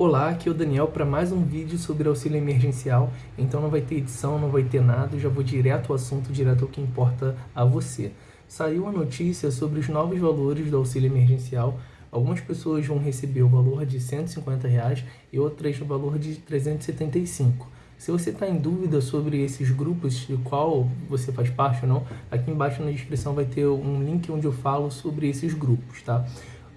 Olá, aqui é o Daniel para mais um vídeo sobre auxílio emergencial. Então não vai ter edição, não vai ter nada, já vou direto ao assunto, direto ao que importa a você. Saiu a notícia sobre os novos valores do auxílio emergencial. Algumas pessoas vão receber o valor de 150 reais e outras o valor de 375. Se você está em dúvida sobre esses grupos, de qual você faz parte ou não, aqui embaixo na descrição vai ter um link onde eu falo sobre esses grupos, tá?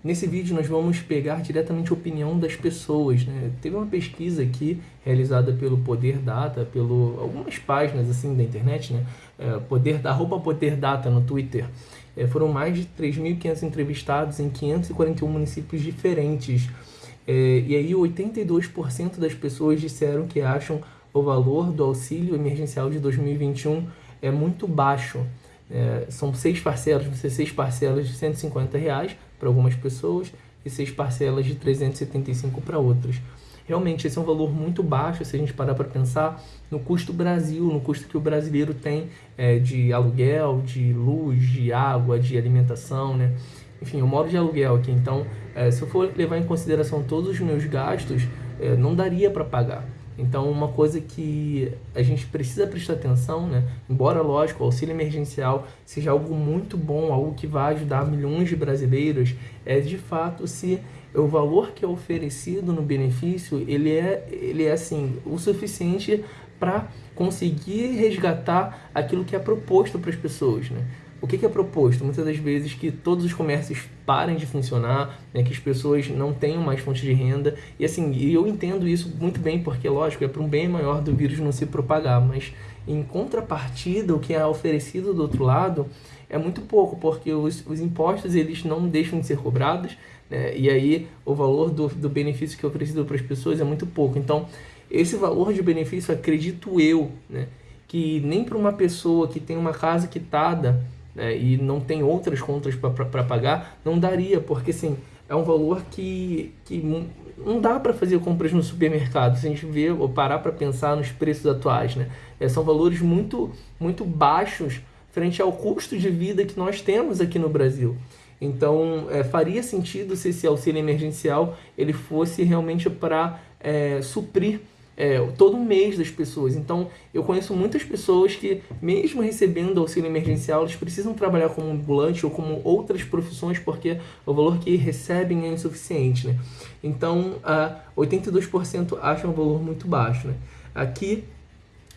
Nesse vídeo nós vamos pegar diretamente a opinião das pessoas. Né? Teve uma pesquisa aqui realizada pelo Poder Data, pelo algumas páginas assim da internet, né? É, Poder da roupa Poder Data no Twitter. É, foram mais de 3.500 entrevistados em 541 municípios diferentes. É, e aí 82% das pessoas disseram que acham o valor do auxílio emergencial de 2021 é muito baixo. É, são seis parcelas, vão ser seis parcelas de 150 reais para algumas pessoas e seis parcelas de 375 para outras. Realmente, esse é um valor muito baixo se a gente parar para pensar no custo Brasil, no custo que o brasileiro tem é, de aluguel, de luz, de água, de alimentação, né? Enfim, eu moro de aluguel aqui, então é, se eu for levar em consideração todos os meus gastos, é, não daria para pagar. Então, uma coisa que a gente precisa prestar atenção, né? embora, lógico, o auxílio emergencial seja algo muito bom, algo que vai ajudar milhões de brasileiros, é de fato se o valor que é oferecido no benefício, ele é, ele é assim, o suficiente para conseguir resgatar aquilo que é proposto para as pessoas. Né? O que, é proposto? Muitas das vezes que todos os comércios parem de funcionar, né, que as pessoas não tenham mais fonte de renda. E assim, eu entendo isso muito bem, porque, lógico, é para um bem maior do vírus não se propagar. Mas, em contrapartida, o que é oferecido do outro lado é muito pouco, porque os, os impostos eles não deixam de ser cobrados, né, e aí o valor do, do benefício que é oferecido para as pessoas é muito pouco. Então, esse valor de benefício, acredito eu, né, que nem para uma pessoa que tem uma casa quitada né, e não tem outras contas para pagar, não daria, porque assim, é um valor que, que não dá para fazer compras no supermercado, se a gente ver ou parar para pensar nos preços atuais. Né? É, são valores muito, muito baixos frente ao custo de vida que nós temos aqui no Brasil. Então, é, faria sentido se esse auxílio emergencial ele fosse realmente para é, suprir é, todo mês das pessoas. Então, eu conheço muitas pessoas que, mesmo recebendo auxílio emergencial, eles precisam trabalhar como ambulante ou como outras profissões porque o valor que recebem é insuficiente. Né? Então, uh, 82% acham o valor muito baixo. Né? Aqui,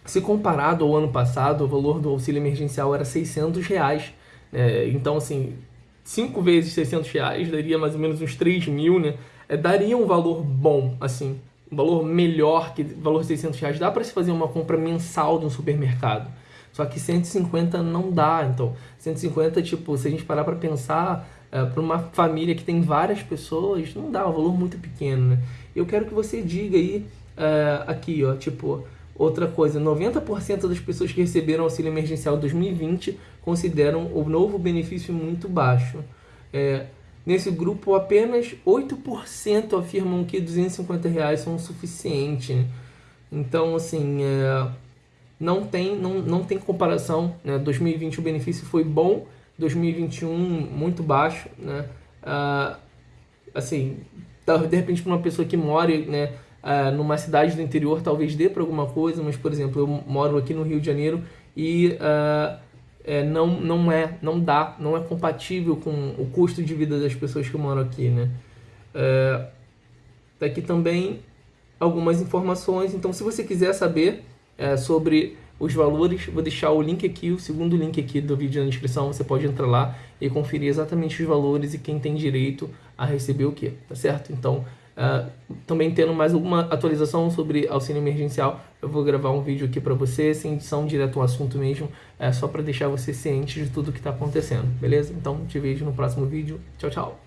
se comparado ao ano passado, o valor do auxílio emergencial era 600 reais. Né? Então, assim, 5 vezes 600 reais daria mais ou menos uns 3 mil, né? É, daria um valor bom, assim, valor melhor que valor 600 reais. Dá para se fazer uma compra mensal de um supermercado. Só que 150 não dá. Então, 150, tipo, se a gente parar para pensar, é, para uma família que tem várias pessoas, não dá, é um valor muito pequeno, né? Eu quero que você diga aí, é, aqui, ó, tipo, outra coisa, 90% das pessoas que receberam auxílio emergencial 2020 consideram o novo benefício muito baixo. É, Nesse grupo, apenas 8% afirmam que 250 reais são o suficiente. Então, assim, é, não, tem, não, não tem comparação. Né? 2020 o benefício foi bom, 2021 muito baixo. Né? Ah, assim, de repente para uma pessoa que mora né, ah, numa cidade do interior, talvez dê para alguma coisa, mas, por exemplo, eu moro aqui no Rio de Janeiro e... Ah, é, não, não é, não dá, não é compatível com o custo de vida das pessoas que moram aqui, né? É, tá aqui também algumas informações, então se você quiser saber é, sobre os valores, vou deixar o link aqui, o segundo link aqui do vídeo na descrição, você pode entrar lá e conferir exatamente os valores e quem tem direito a receber o que, tá certo? Então, Uh, também tendo mais alguma atualização sobre auxílio emergencial, eu vou gravar um vídeo aqui para você, sem edição, direto ao assunto mesmo, é, só para deixar você ciente de tudo que está acontecendo, beleza? Então, te vejo no próximo vídeo. Tchau, tchau!